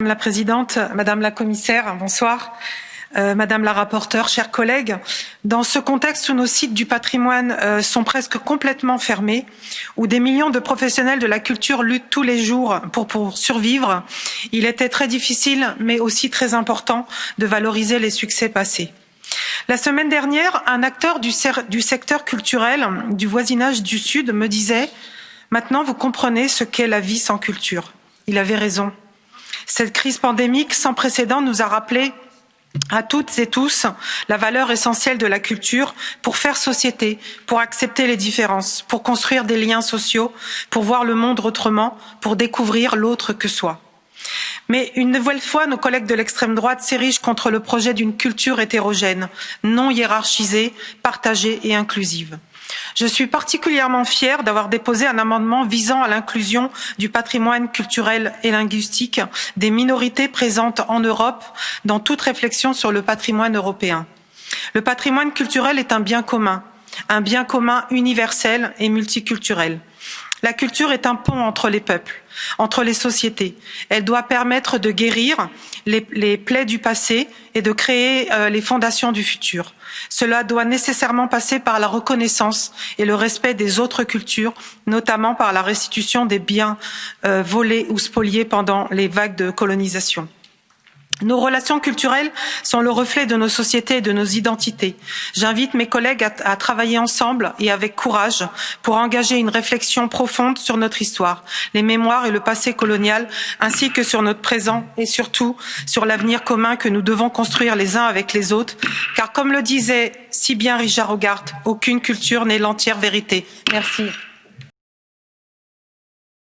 Madame la Présidente, Madame la Commissaire, bonsoir. Euh, Madame la rapporteure, chers collègues, dans ce contexte où nos sites du patrimoine euh, sont presque complètement fermés, où des millions de professionnels de la culture luttent tous les jours pour, survivre, il était très difficile, mais aussi très important, de valoriser les succès passés. La semaine dernière, un acteur du secteur culturel du voisinage du Sud me disait « Maintenant, vous comprenez ce qu'est la vie sans culture ». Il avait raison. Cette crise pandémique sans précédent nous a rappelé à toutes et tous la valeur essentielle de la culture pour faire société, pour accepter les différences, pour construire des liens sociaux, pour voir le monde autrement, pour découvrir l'autre que soi. Mais une nouvelle fois, nos collègues de l'extrême droite s'érigent contre le projet d'une culture hétérogène, non hiérarchisée, partagée et inclusive. Je suis particulièrement fière d'avoir déposé un amendement visant à l'inclusion du patrimoine culturel et linguistique des minorités présentes en Europe dans toute réflexion sur le patrimoine européen. Le patrimoine culturel est un bien commun, un bien commun universel et multiculturel. La culture est un pont entre les peuples, entre les sociétés. Elle doit permettre de guérir les, plaies du passé et de créer euh, les fondations du futur. Cela doit nécessairement passer par la reconnaissance et le respect des autres cultures, notamment par la restitution des biens euh, volés ou spoliés pendant les vagues de colonisation. Nos relations culturelles sont le reflet de nos sociétés et de nos identités. J'invite mes collègues à, travailler ensemble et avec courage pour engager une réflexion profonde sur notre histoire, les mémoires et le passé colonial, ainsi que sur notre présent et surtout sur l'avenir commun que nous devons construire les uns avec les autres, car comme le disait si bien Richard Hogarth, aucune culture n'est l'entière vérité. Merci.